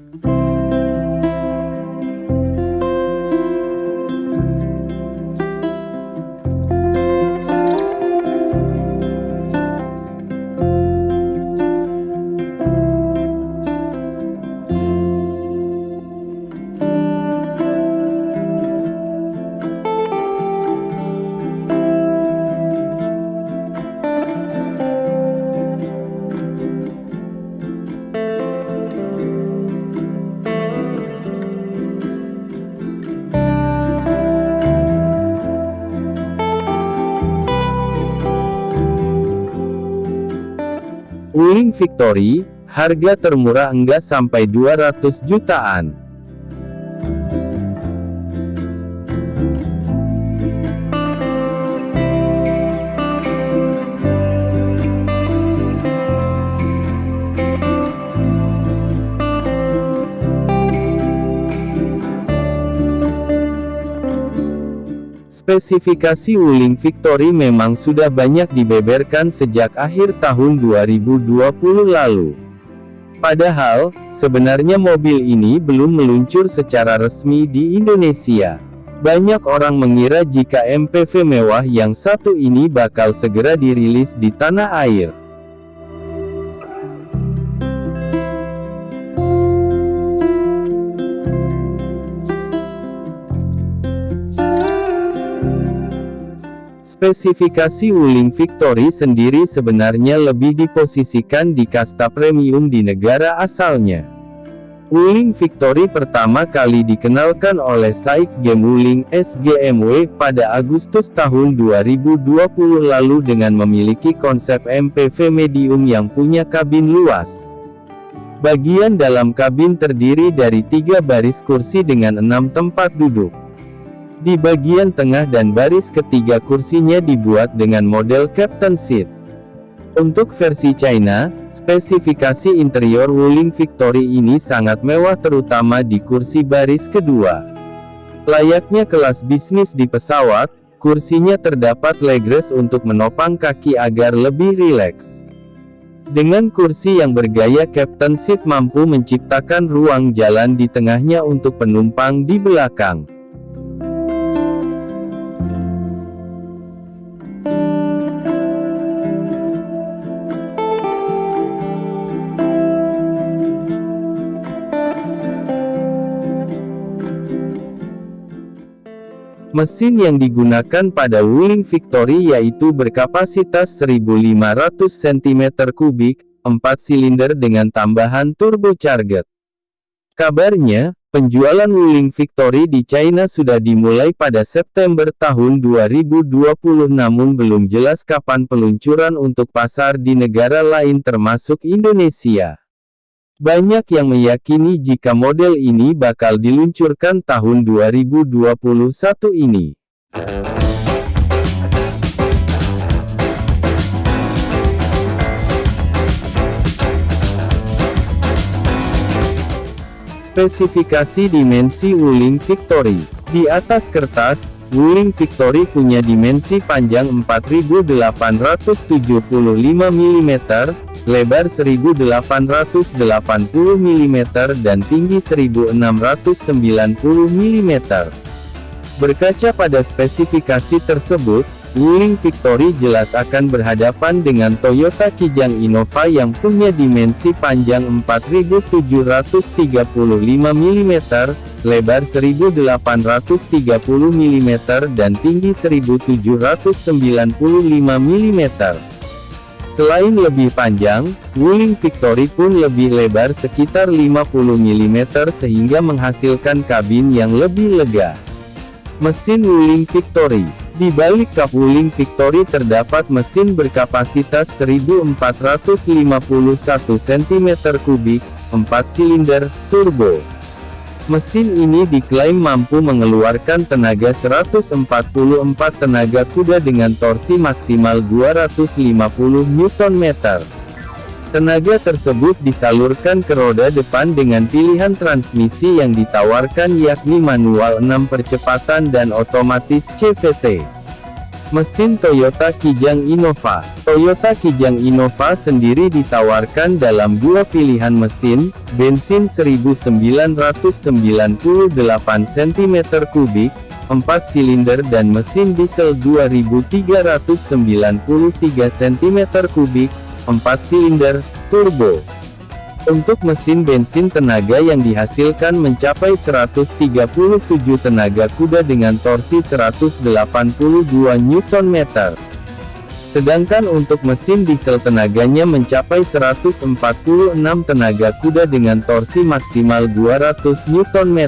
Wuling Victory, harga termurah enggak sampai 200 jutaan. Spesifikasi Wuling Victory memang sudah banyak dibeberkan sejak akhir tahun 2020 lalu. Padahal, sebenarnya mobil ini belum meluncur secara resmi di Indonesia. Banyak orang mengira jika MPV mewah yang satu ini bakal segera dirilis di tanah air. Spesifikasi Wuling Victory sendiri sebenarnya lebih diposisikan di kasta premium di negara asalnya. Wuling Victory pertama kali dikenalkan oleh Saik Game Wuling SGMW pada Agustus tahun 2020 lalu dengan memiliki konsep MPV medium yang punya kabin luas. Bagian dalam kabin terdiri dari tiga baris kursi dengan enam tempat duduk. Di bagian tengah dan baris ketiga kursinya dibuat dengan model Captain Seat. Untuk versi China, spesifikasi interior Wuling Victory ini sangat mewah terutama di kursi baris kedua. Layaknya kelas bisnis di pesawat, kursinya terdapat legress untuk menopang kaki agar lebih rileks. Dengan kursi yang bergaya Captain Seat mampu menciptakan ruang jalan di tengahnya untuk penumpang di belakang. Mesin yang digunakan pada Wuling Victory yaitu berkapasitas 1500 cm3, 4 silinder dengan tambahan turbocharged. Kabarnya, penjualan Wuling Victory di China sudah dimulai pada September tahun 2020 namun belum jelas kapan peluncuran untuk pasar di negara lain termasuk Indonesia. Banyak yang meyakini jika model ini bakal diluncurkan tahun 2021 ini. Spesifikasi dimensi Wuling Victory Di atas kertas, Wuling Victory punya dimensi panjang 4875 mm, lebar 1880 mm dan tinggi 1690 mm. Berkaca pada spesifikasi tersebut, Wuling Victory jelas akan berhadapan dengan Toyota Kijang Innova yang punya dimensi panjang 4735 mm, lebar 1830 mm dan tinggi 1795 mm. Selain lebih panjang, Wuling Victory pun lebih lebar sekitar 50 mm sehingga menghasilkan kabin yang lebih lega. Mesin Wuling Victory Di balik kap Wuling Victory terdapat mesin berkapasitas 1451 cm3, 4 silinder, turbo. Mesin ini diklaim mampu mengeluarkan tenaga 144 tenaga kuda dengan torsi maksimal 250 Nm. Tenaga tersebut disalurkan ke roda depan dengan pilihan transmisi yang ditawarkan yakni manual 6 percepatan dan otomatis CVT. Mesin Toyota Kijang Innova Toyota Kijang Innova sendiri ditawarkan dalam dua pilihan mesin, bensin 1998 cm3, 4 silinder dan mesin diesel 2393 cm3, 4 silinder, turbo. Untuk mesin bensin tenaga yang dihasilkan mencapai 137 tenaga kuda dengan torsi 182 Nm. Sedangkan untuk mesin diesel tenaganya mencapai 146 tenaga kuda dengan torsi maksimal 200 Nm.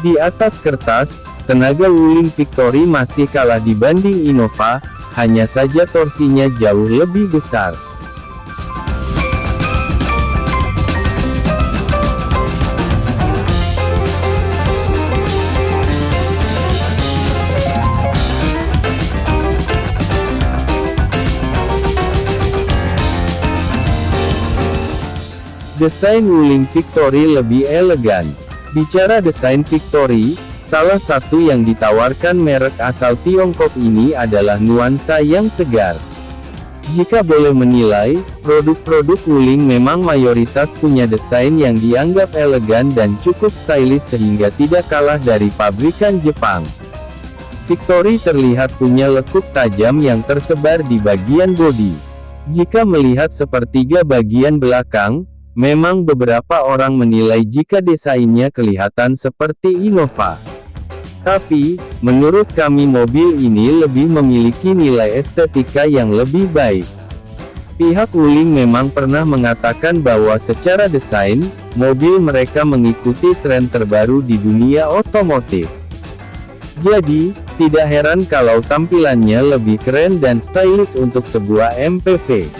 Di atas kertas, tenaga Wuling Victory masih kalah dibanding Innova, hanya saja torsinya jauh lebih besar. Desain Wuling Victory lebih elegan. Bicara desain Victory, salah satu yang ditawarkan merek asal Tiongkok ini adalah nuansa yang segar. Jika boleh menilai, produk-produk Wuling memang mayoritas punya desain yang dianggap elegan dan cukup stylish sehingga tidak kalah dari pabrikan Jepang. Victory terlihat punya lekuk tajam yang tersebar di bagian bodi. Jika melihat sepertiga bagian belakang, Memang beberapa orang menilai jika desainnya kelihatan seperti Innova. Tapi, menurut kami mobil ini lebih memiliki nilai estetika yang lebih baik. Pihak Wuling memang pernah mengatakan bahwa secara desain, mobil mereka mengikuti tren terbaru di dunia otomotif. Jadi, tidak heran kalau tampilannya lebih keren dan stylish untuk sebuah MPV.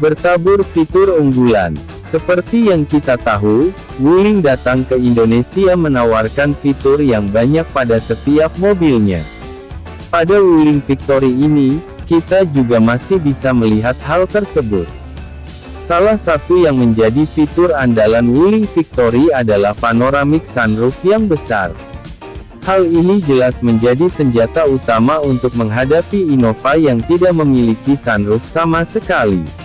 Bertabur fitur unggulan seperti yang kita tahu, Wuling datang ke Indonesia menawarkan fitur yang banyak pada setiap mobilnya. Pada Wuling Victory ini, kita juga masih bisa melihat hal tersebut. Salah satu yang menjadi fitur andalan Wuling Victory adalah panoramic sunroof yang besar. Hal ini jelas menjadi senjata utama untuk menghadapi Innova yang tidak memiliki sunroof sama sekali.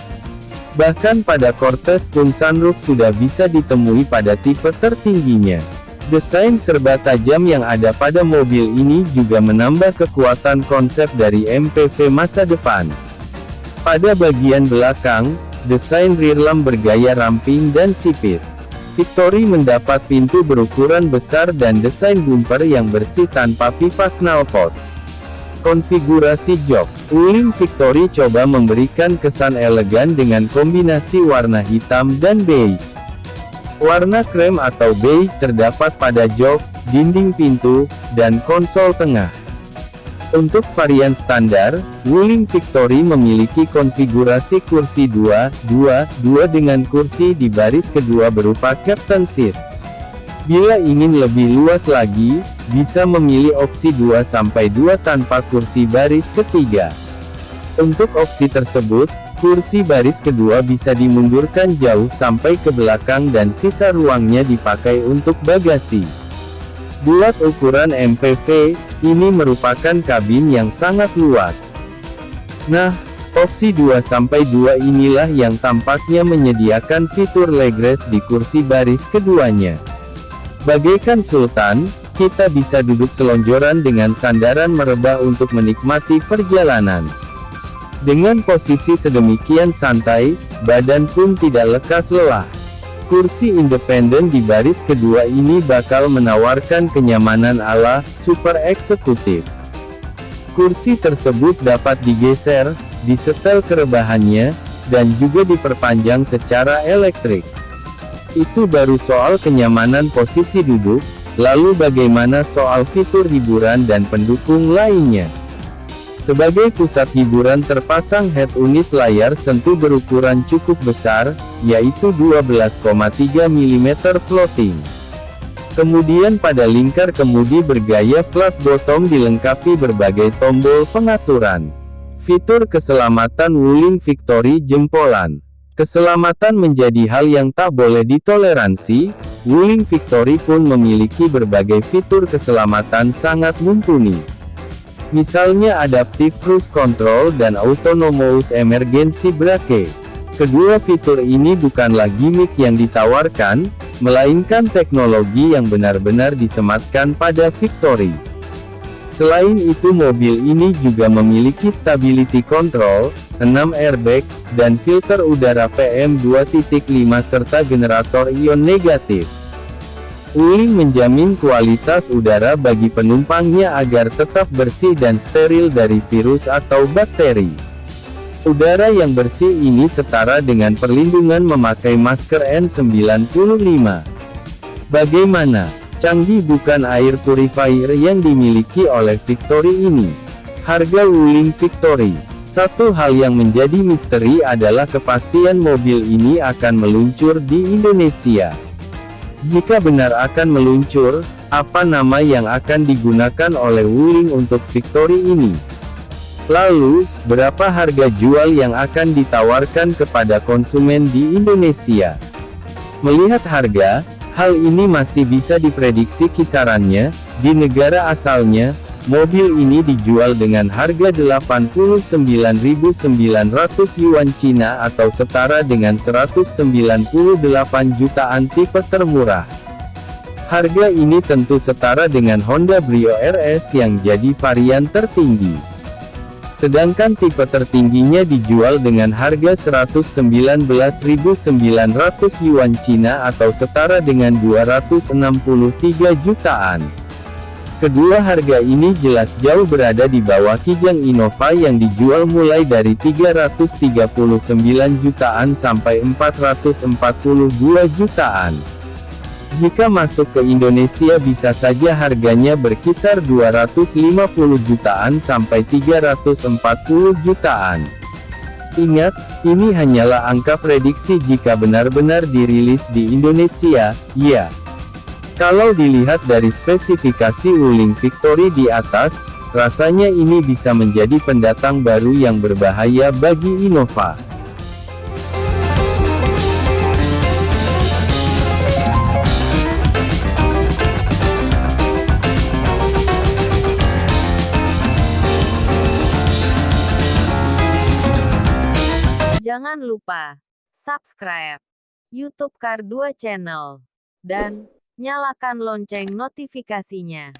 Bahkan pada Cortez pun sunroof sudah bisa ditemui pada tipe tertingginya. Desain serba tajam yang ada pada mobil ini juga menambah kekuatan konsep dari MPV masa depan. Pada bagian belakang, desain rear lamp bergaya ramping dan sipit. Victory mendapat pintu berukuran besar dan desain bumper yang bersih tanpa pipa knalpot. Konfigurasi jok Wuling Victory coba memberikan kesan elegan dengan kombinasi warna hitam dan beige. Warna krem atau beige terdapat pada jok, dinding pintu, dan konsol tengah. Untuk varian standar, Wuling Victory memiliki konfigurasi kursi 2, 2, 2 dengan kursi di baris kedua berupa captain seat. Bila ingin lebih luas lagi, bisa memilih opsi 2-2 tanpa kursi baris ketiga. Untuk opsi tersebut, kursi baris kedua bisa dimundurkan jauh sampai ke belakang dan sisa ruangnya dipakai untuk bagasi. Buat ukuran MPV, ini merupakan kabin yang sangat luas. Nah, opsi 2-2 inilah yang tampaknya menyediakan fitur legress di kursi baris keduanya. Bagaikan sultan, kita bisa duduk selonjoran dengan sandaran merebah untuk menikmati perjalanan. Dengan posisi sedemikian santai, badan pun tidak lekas lelah. Kursi independen di baris kedua ini bakal menawarkan kenyamanan ala super eksekutif. Kursi tersebut dapat digeser, disetel kerebahannya, dan juga diperpanjang secara elektrik. Itu baru soal kenyamanan posisi duduk, lalu bagaimana soal fitur hiburan dan pendukung lainnya. Sebagai pusat hiburan terpasang head unit layar sentuh berukuran cukup besar, yaitu 12,3 mm floating. Kemudian pada lingkar kemudi bergaya flat bottom dilengkapi berbagai tombol pengaturan. Fitur keselamatan Wuling Victory jempolan. Keselamatan menjadi hal yang tak boleh ditoleransi, Wuling Victory pun memiliki berbagai fitur keselamatan sangat mumpuni. Misalnya Adaptive Cruise Control dan Autonomous Emergency Brake. Kedua fitur ini bukanlah gimmick yang ditawarkan, melainkan teknologi yang benar-benar disematkan pada Victory. Selain itu mobil ini juga memiliki stability control, 6 airbag, dan filter udara PM2.5 serta generator ion negatif. Wuling menjamin kualitas udara bagi penumpangnya agar tetap bersih dan steril dari virus atau bakteri. Udara yang bersih ini setara dengan perlindungan memakai masker N95. Bagaimana? Canggih bukan air purifier yang dimiliki oleh Victory ini. Harga Wuling Victory. Satu hal yang menjadi misteri adalah kepastian mobil ini akan meluncur di Indonesia. Jika benar akan meluncur, apa nama yang akan digunakan oleh Wuling untuk Victory ini? Lalu, berapa harga jual yang akan ditawarkan kepada konsumen di Indonesia? Melihat harga, hal ini masih bisa diprediksi kisarannya, di negara asalnya, Mobil ini dijual dengan harga 89.900 yuan Cina atau setara dengan 198 jutaan tipe termurah. Harga ini tentu setara dengan Honda Brio RS yang jadi varian tertinggi. Sedangkan tipe tertingginya dijual dengan harga 119.900 yuan Cina atau setara dengan 263 jutaan. Kedua harga ini jelas jauh berada di bawah Kijang Innova yang dijual mulai dari 339 jutaan sampai 442 jutaan. Jika masuk ke Indonesia bisa saja harganya berkisar 250 jutaan sampai 340 jutaan. Ingat, ini hanyalah angka prediksi jika benar-benar dirilis di Indonesia, ya. Kalau dilihat dari spesifikasi Wuling Victory di atas, rasanya ini bisa menjadi pendatang baru yang berbahaya bagi Innova. Jangan lupa subscribe YouTube Kar 2 Channel dan Nyalakan lonceng notifikasinya.